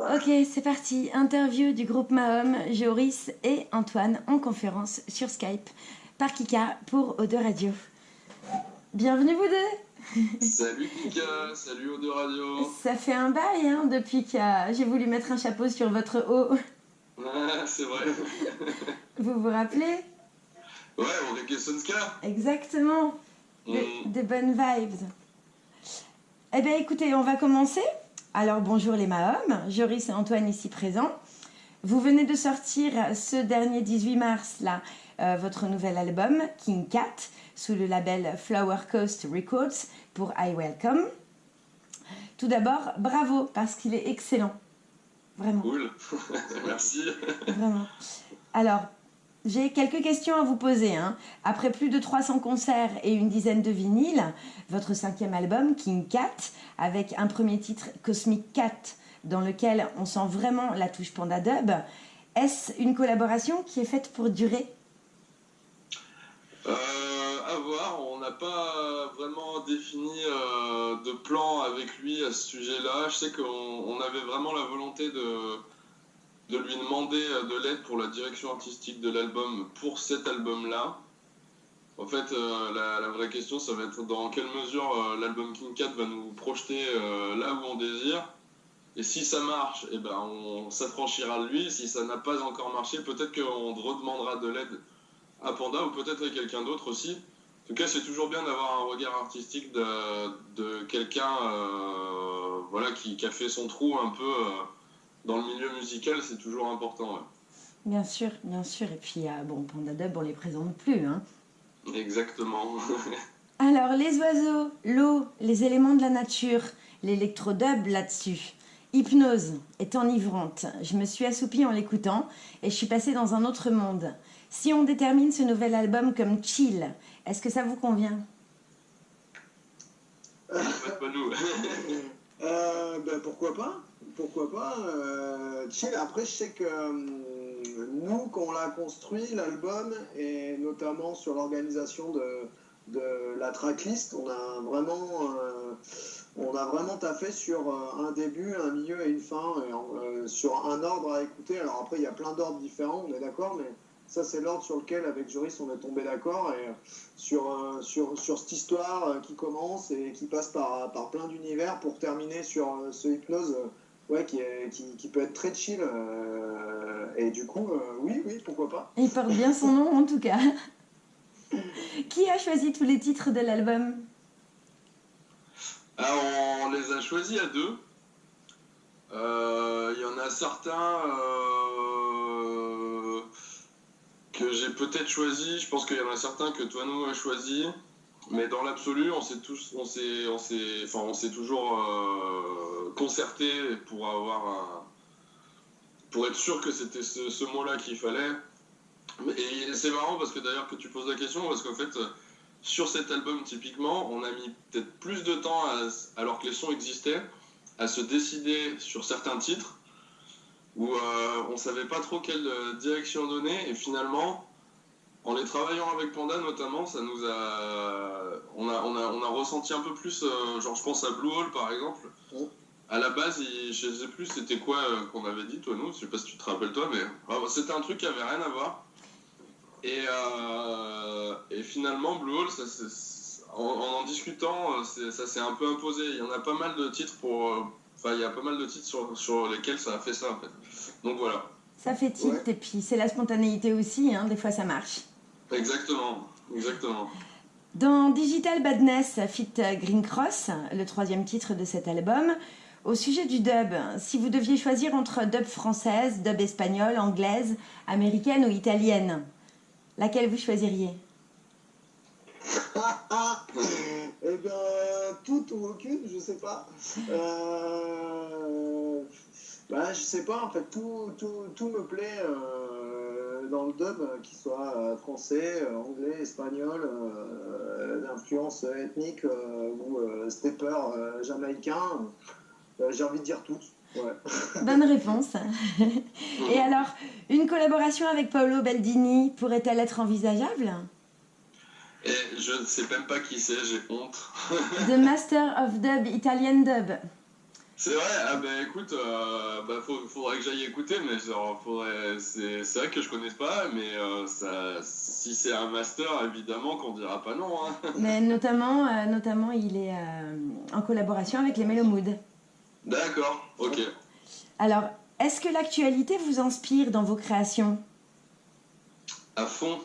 Ok, c'est parti. Interview du groupe Mahom, Joris et Antoine en conférence sur Skype par Kika pour Ode Radio. Bienvenue vous deux Salut Kika, salut Ode Radio Ça fait un bail hein, depuis que j'ai voulu mettre un chapeau sur votre haut. Ah, c'est vrai. vous vous rappelez? Ouais, Enrique Sonska. Exactement. Des, mm. bonnes vibes. Eh bien écoutez, on va commencer. Alors bonjour les Mahom, Joris et Antoine ici présents. Vous venez de sortir ce dernier 18 mars là euh, votre nouvel album King Cat sous le label Flower Coast Records pour I Welcome. Tout d'abord, bravo parce qu'il est excellent. Vraiment. Cool. Merci. Vraiment. Alors, j'ai quelques questions à vous poser. Hein. Après plus de 300 concerts et une dizaine de vinyles, votre cinquième album, King Cat, avec un premier titre, Cosmic Cat, dans lequel on sent vraiment la touche Panda Dub, est-ce une collaboration qui est faite pour durer? Euh, À voir, on n'a pas vraiment défini euh, de plan avec lui à ce sujet-là. Je sais qu'on avait vraiment la volonté de de lui demander euh, de l'aide pour la direction artistique de l'album pour cet album-là. En fait, euh, la, vraie question, ça va être dans quelle mesure euh, l'album King Cat va nous projeter là où on désire. Et si ça marche, eh ben, on s'affranchira de lui. Si ça n'a pas encore marché, peut-être qu'on redemandera de l'aide à Panda ou peut-être à quelqu'un d'autre aussi. En tout cas, c'est toujours bien d'avoir un regard artistique de, quelqu'un voilà, qui, qui, a fait son trou un peu dans le milieu musical, c'est toujours important. Bien sûr, bien sûr. Et puis, euh, bon, Panda Dub, on les présente plus. Hein. Exactement. Alors, les oiseaux, l'eau, les éléments de la nature, l'électrodub là-dessus. Hypnose est enivrante. Je me suis assoupie en l'écoutant et je suis passée dans un autre monde. Si on détermine ce nouvel album comme chill, est-ce que ça vous convient? Pas nous. euh, ben, pourquoi pas? Pourquoi pas. Euh, après, je sais que euh, nous, quand on l'a construit, l'album, et notamment sur l'organisation de, de, la tracklist, on a vraiment, euh, on a vraiment taffé sur un début, un milieu et une fin, sur un ordre à écouter. Alors après, il y a plein d'ordres différents, on est d'accord, mais ça, c'est l'ordre sur lequel, avec Joris, on est tombé d'accord. Et sur, sur, sur, cette histoire qui commence et qui passe par, par plein d'univers pour terminer sur ce hypnose ouais, qui, qui, peut être très chill. Euh, et du coup, euh, oui, oui, pourquoi pas. Il porte bien son nom en tout cas. qui a choisi tous les titres de l'album? Alors, on les a choisis à deux. Euh, il y en a certains que j'ai peut-être choisi. Je pense qu'il y en a certains que toi nous a choisi. Mais dans l'absolu, on s'est tous, on s'est, on s'est, enfin, on s'est toujours euh, concerté pour avoir un, pour être sûr que c'était ce, mot-là qu'il fallait. Et c'est marrant parce que d'ailleurs que tu poses la question parce qu'en fait, sur cet album typiquement, on a mis peut-être plus de temps, alors que les sons existaient, à se décider sur certains titres où euh, on savait pas trop quelle direction donner et finalement en les travaillant avec Panda notamment, ça nous a, on a, on a, on a ressenti un peu plus, euh, genre je pense à Blue Hole par exemple. À la base, je ne sais plus c'était quoi euh, qu'on avait dit toi nous, je sais pas si tu te rappelles toi, mais ah, c'était un truc qui avait rien à voir. Et, euh, et finalement Blue Hole, ça, en, en, discutant, ça s'est un peu imposé. Il y en a pas mal de titres pour, enfin il y a pas mal de titres sur, sur lesquels ça a fait ça en fait. Donc voilà. Ça fait tilt et puis c'est la spontanéité aussi, hein, des fois ça marche. Exactement, exactement. Dans Digital Badness Fit Green Cross, le troisième titre de cet album, au sujet du dub, si vous deviez choisir entre dub française, dub espagnole, anglaise, américaine ou italienne, laquelle vous choisiriez? Eh bien, toutes ou aucune, je sais pas. Euh... Bah, je sais pas, en fait, tout, tout, tout me plaît. Euh dans le dub, euh, qu'il soit euh, français, anglais, espagnol, d'influence ethnique ou stepper jamaïcain, j'ai envie de dire tout. Bonne réponse. Et alors, une collaboration avec Paolo Baldini pourrait-elle être envisageable? Et je ne sais même pas qui c'est, j'ai honte. The Master of Dub, Italian Dub. C'est vrai, ah ben écoute, euh, bah, faudrait que j'aille écouter, mais genre, faudrait, c'est, c'est vrai que je connais pas, mais euh, ça, si c'est un master, évidemment qu'on dira pas non. Hein. Mais notamment, euh, notamment, il est en collaboration avec les Melomood. D'accord, ok. Alors, est-ce que l'actualité vous inspire dans vos créations? À fond.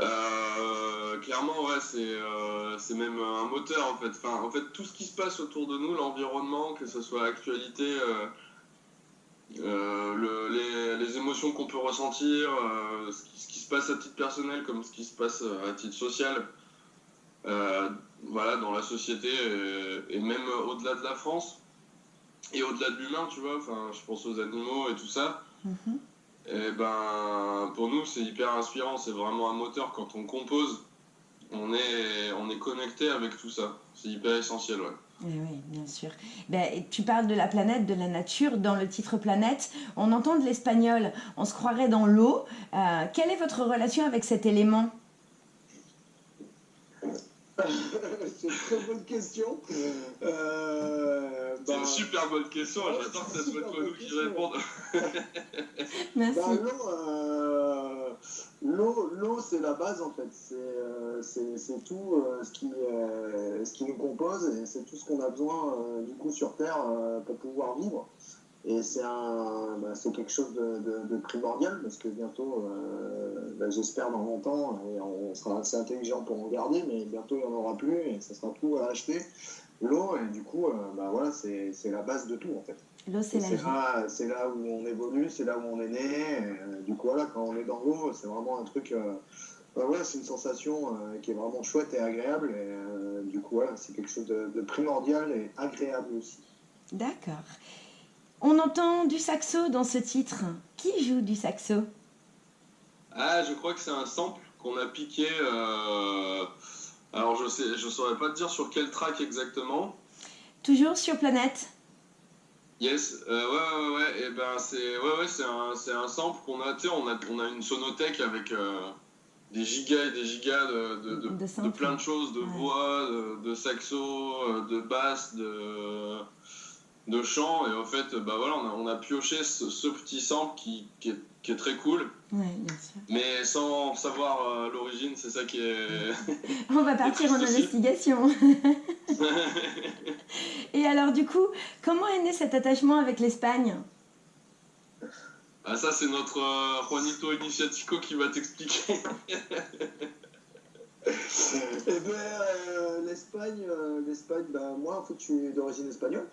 Euh, clairement, ouais, euh, c'est même un moteur en fait. En fait, tout ce qui se passe autour de nous, l'environnement, que ce soit l'actualité, euh, les, émotions qu'on peut ressentir, ce qui, se passe à titre personnel comme ce qui se passe à titre social, voilà, dans la société et, même au-delà de la France et au-delà de l'humain, tu vois. Enfin, je pense aux animaux et tout ça. Mm-hmm. Et ben, pour nous, c'est hyper inspirant. C'est vraiment un moteur. Quand on compose, on est, on est connecté avec tout ça. C'est hyper essentiel, ouais. Oui, eh oui, bien sûr. Ben, tu parles de la planète, de la nature. Dans le titre Planète, on entend de l'espagnol. On se croirait dans l'eau. Euh, quelle est votre relation avec cet élément? c'est une très bonne question. Euh, c'est une bah, super bonne question. J'attends que ce soit toi nous qui répondent. Merci. Bah, euh, l'eau, l'eau, c'est la base en fait. C'est, euh, c'est, tout ce, qui, ce qui nous compose et c'est tout ce qu'on a besoin du coup sur Terre pour pouvoir vivre. Et c'est un, bah, c'est quelque chose de, primordial parce que bientôt, euh, bah, j'espère dans longtemps, et on sera assez intelligent pour en garder, mais bientôt il n'y en aura plus et ça sera tout à acheter. L'eau, et du coup, euh, bah, voilà, c'est, la base de tout en fait. L'eau, c'est la là, c'est là où on évolue, c'est là où on est né. Euh, du coup, voilà, quand on est dans l'eau, c'est vraiment un truc. voilà, c'est une sensation qui est vraiment chouette et agréable. Et du coup, voilà, c'est quelque chose de primordial et agréable aussi. D'accord. On entend du saxo dans ce titre. Qui joue du saxo? Ah, je crois que c'est un sample qu'on a piqué. Euh, alors, je sais, je saurais pas te dire sur quel track exactement. Toujours sur Planète Yes, euh, ouais, ouais, ouais, et ben c'est ouais, ouais, c'est un, un, sample qu'on a, tu on a, on a une sonothèque avec euh, des gigas et des gigas de, de, de, plein de choses, de voix, de, saxo, de basse, de, de chant et en fait bah voilà on a, pioché ce, petit sample qui, qui, est, très cool. Mais sans savoir euh, l'origine c'est ça qui est on va partir en investigation. Et alors du coup comment est né cet attachement avec l'Espagne? Ah, ça c'est notre euh, Juanito Iniciatico qui va t'expliquer Eh bien, euh, l'Espagne, euh, l'Espagne, ben, moi, en fait, je suis d'origine espagnole.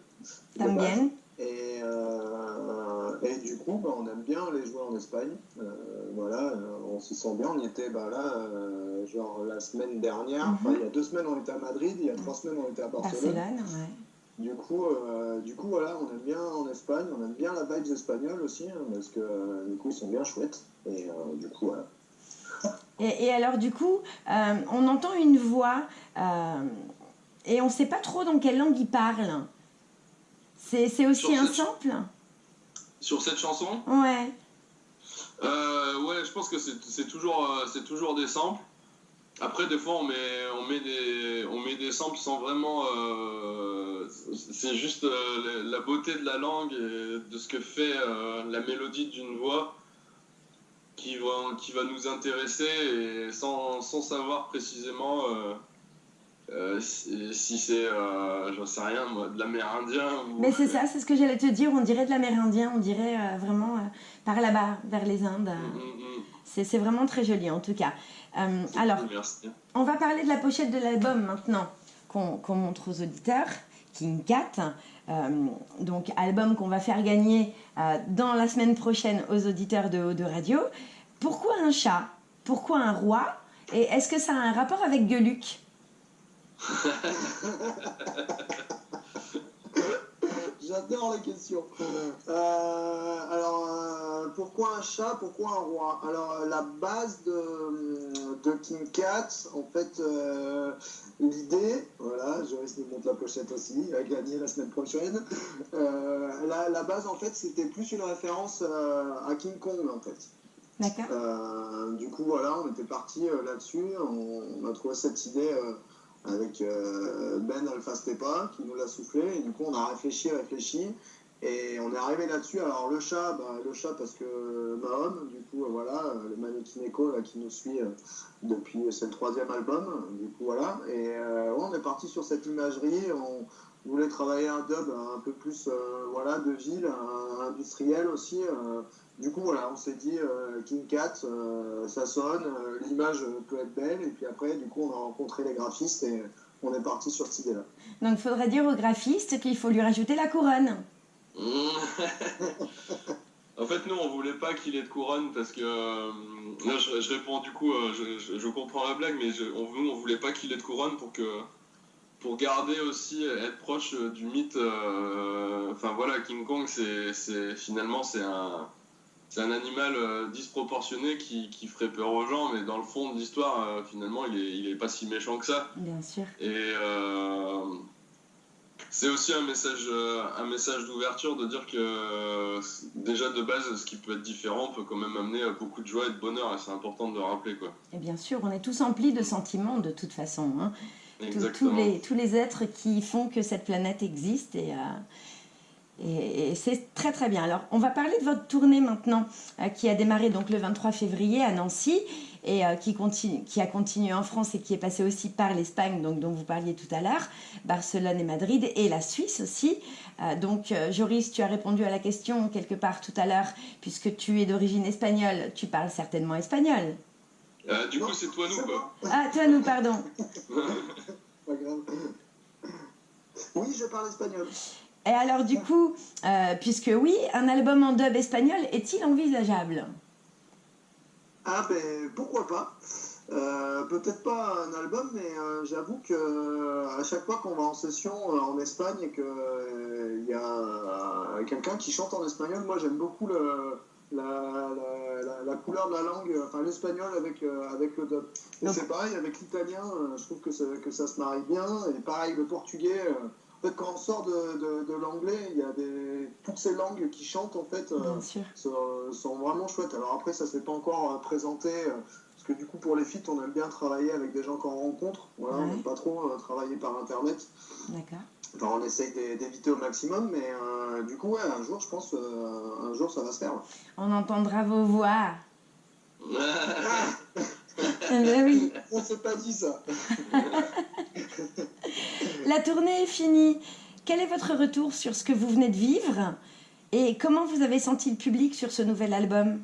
T'aimes et, euh, et du coup, ben, on aime bien aller jouer en Espagne. voilà, on s'y sent bien. On y était ben, là, genre la semaine dernière. Mhm. il y a deux semaines, on était à Madrid. Il y a trois semaines, on était à Barcelone. Barcelone Du coup, du coup, voilà, on aime bien en Espagne. On aime bien la vibes espagnole aussi, hein, parce que du coup, ils sont bien chouettes. Et du coup, voilà. Et, alors, du coup, euh, on entend une voix euh, et on ne sait pas trop dans quelle langue il parle. C'est aussi un sample? Sur cette chanson? Ouais. Euh, ouais, je pense que c'est toujours, c'est toujours des samples. Après, des fois, on met, on met, des, on met des samples sans vraiment. c'est juste la beauté de la langue et de ce que fait la mélodie d'une voix qui va, qui va nous intéresser et sans, sans savoir précisément euh, euh, si, c'est, euh, j'en sais rien, moi, de l'amérindien. Ou... Mais c'est ça, c'est ce que j'allais te dire, on dirait de l'amérindien, on dirait vraiment par là-bas, vers les Indes. Mm, mm, mm. C'est vraiment très joli en tout cas. alors, on va parler de la pochette de l'album maintenant, qu'on montre aux auditeurs. King Cat, donc album qu'on va faire gagner dans la semaine prochaine aux auditeurs de Haut de Radio. Pourquoi un chat? Pourquoi un roi? Et est-ce que ça a un rapport avec Geluc J'adore la question. Euh, alors, euh, pourquoi un chat Pourquoi un roi? Alors, euh, la base de, King Cat, en fait, l'idée, voilà, Joris nous montre la pochette aussi, a gagné la semaine prochaine. La, base, en fait, c'était plus une référence à King Kong, en fait. Euh, du coup, voilà, on était parti euh, là-dessus. On, a trouvé cette idée euh, avec Ben Alpha Stepa qui nous l'a soufflé. Et du coup, on a réfléchi, réfléchi. Et on est arrivé là-dessus. Alors le chat, bah, le chat parce que Mahom, du coup, voilà, le mannequin écho là, qui nous suit depuis, c'est le troisième album, du coup voilà. Et on est parti sur cette imagerie. On, voulait travailler un dub un peu plus voilà de ville, industriel aussi. Du coup, voilà, on s'est dit euh, King Cat, euh, ça sonne, euh, l'image peut être belle, et puis après, du coup, on a rencontré les graphistes et on est parti sur cette idée-là. Donc, il faudrait dire au graphiste qu'il faut lui rajouter la couronne. en fait, nous, on voulait pas qu'il ait de couronne parce que. là, je, réponds du coup, je, comprends la blague, mais on, nous, on voulait pas qu'il ait de couronne pour que pour garder aussi être proche du mythe. Enfin voilà, King Kong, c'est finalement c'est un c'est un animal euh, disproportionné qui, qui, ferait peur aux gens, mais dans le fond de l'histoire, euh, finalement, il est, il est, pas si méchant que ça. Bien sûr. Et euh, c'est aussi un message, un message d'ouverture de dire que déjà de base, ce qui peut être différent peut quand même amener beaucoup de joie et de bonheur, et c'est important de le rappeler. Quoi. Et bien sûr, on est tous emplis de sentiments de toute façon. Hein. Tous, les, tous les êtres qui font que cette planète existe et. Et, c'est très très bien. Alors, on va parler de votre tournée maintenant, euh, qui a démarré donc le 23 février à Nancy et euh, qui, continue, qui a continué en France et qui est passé aussi par l'Espagne, donc dont vous parliez tout à l'heure, Barcelone et Madrid, et la Suisse aussi. Euh, donc, Joris, tu as répondu à la question quelque part tout à l'heure, puisque tu es d'origine espagnole, tu parles certainement espagnol. du coup, c'est toi nous, quoi. Ah, toi nous, pardon. Pas grave. Oui, je parle espagnol. Et alors du coup, euh, puisque oui, un album en dub espagnol est-il envisageable? Ah ben pourquoi pas. Euh, Peut-être pas un album, mais euh, j'avoue que à chaque fois qu'on va en session en Espagne et qu'il y a quelqu'un qui chante en espagnol, moi j'aime beaucoup le, la, couleur de la langue, enfin l'espagnol avec, avec le dub. Et c'est pareil avec l'italien, je trouve que que ça se marie bien, et pareil le portugais quand on sort de, de, l'anglais, il y a des, toutes ces langues qui chantent, en fait, euh, sont, vraiment chouettes. Alors après, ça ne s'est pas encore euh, présenté, euh, parce que du coup, pour les feats, on aime bien travailler avec des gens qu'on rencontre. Voilà, On n'aime pas trop travailler par Internet. D'accord. Enfin, on essaye d'éviter au maximum, mais du coup, ouais, un jour, je pense, un jour, ça va se faire. On entendra vos voix. Ben oui. On s'est pas dit ça. La tournée est finie. Quel est votre retour sur ce que vous venez de vivre et comment vous avez senti le public sur ce nouvel album?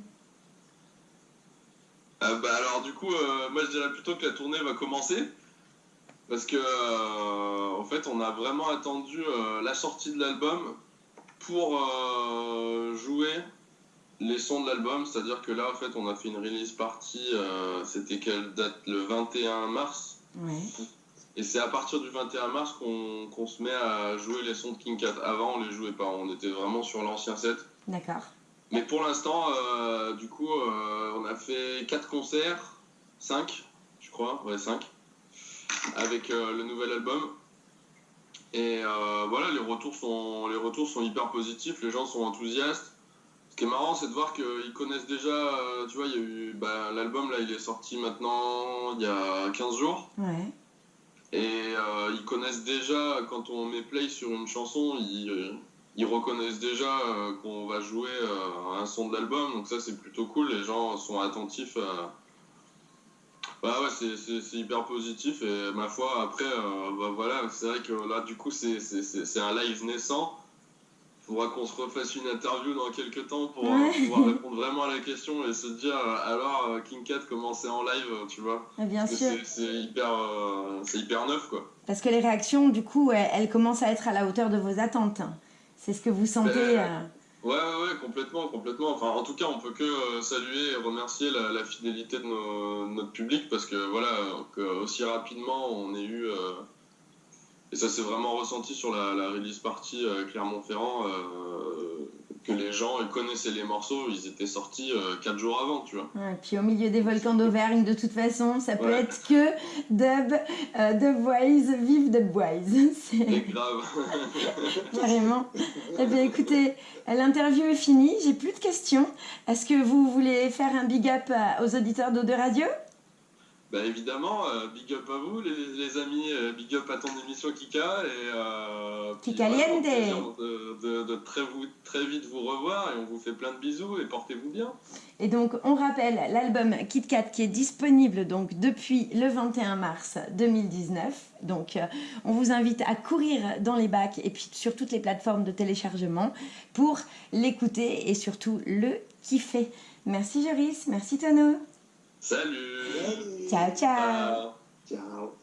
Euh, bah alors du coup, euh, moi je dirais plutôt que la tournée va commencer parce que euh, en fait on a vraiment attendu la sortie de l'album pour jouer les sons de l'album, c'est-à-dire que là en fait on a fait une release party, c'était quelle date? Le 21 mars. Et c'est à partir du 21 mars qu'on se met à jouer les sons de King Cat. Avant, on les jouait pas, on était vraiment sur l'ancien set. D'accord. Mais pour l'instant, euh, du coup, euh, on a fait 4 concerts, 5, je crois, ouais, 5, avec euh, le nouvel album. Et voilà, les retours, sont, les retours sont hyper positifs, les gens sont enthousiastes. Ce qui est marrant, c'est de voir qu'ils connaissent déjà, tu vois, il y a eu, bah, l'album là, il est sorti maintenant il y a 15 jours. Ouais. Et euh, ils connaissent déjà, quand on met play sur une chanson, ils, euh, ils reconnaissent déjà euh, qu'on va jouer un son de l'album. Donc ça, c'est plutôt cool. Les gens sont attentifs. Bah ouais, c'est hyper positif. Et ma foi, après, bah voilà, c'est vrai que là, du coup, c'est un live naissant faudra qu'on se refasse une interview dans quelques temps pour euh, pouvoir répondre vraiment à la question et se dire euh, alors euh, King Cat comment c'est en live, tu vois? Bien sûr. C'est hyper, c'est hyper neuf quoi. Parce que les réactions, du coup, elles, commencent à être à la hauteur de vos attentes. C'est ce que vous sentez. Ben, ouais, ouais, ouais, complètement, complètement. Enfin, en tout cas, on peut que saluer et remercier la, fidélité de notre public parce que voilà, aussi rapidement on ait eu et ça s'est vraiment ressenti sur la, release party euh, Clermont-Ferrand, euh, que les gens connaissaient les morceaux, ils étaient sortis 4 euh, jours avant, tu vois. Et puis au milieu des volcans d'Auvergne, de toute façon, ça peut être que dub, dub wise, vive dub wise. C'est grave. Carrément. Eh bien écoutez, l'interview est finie, j'ai plus de questions. Est-ce que vous voulez faire un big up aux auditeurs d'Eau de Radio? Bah évidemment, euh, big up à vous les, les amis, euh, big up à ton émission Kika et euh, au plaisir de, de- de très, vous, très vite vous revoir et on vous fait plein de bisous et portez-vous bien. Et donc, on rappelle l'album Kit Kat qui est disponible donc depuis le 21 mars 2019. Donc, euh, on vous invite à courir dans les bacs et puis sur toutes les plateformes de téléchargement pour l'écouter et surtout le kiffer. Merci Joris, merci Tono. Salut Ciao, ciao. Ciao.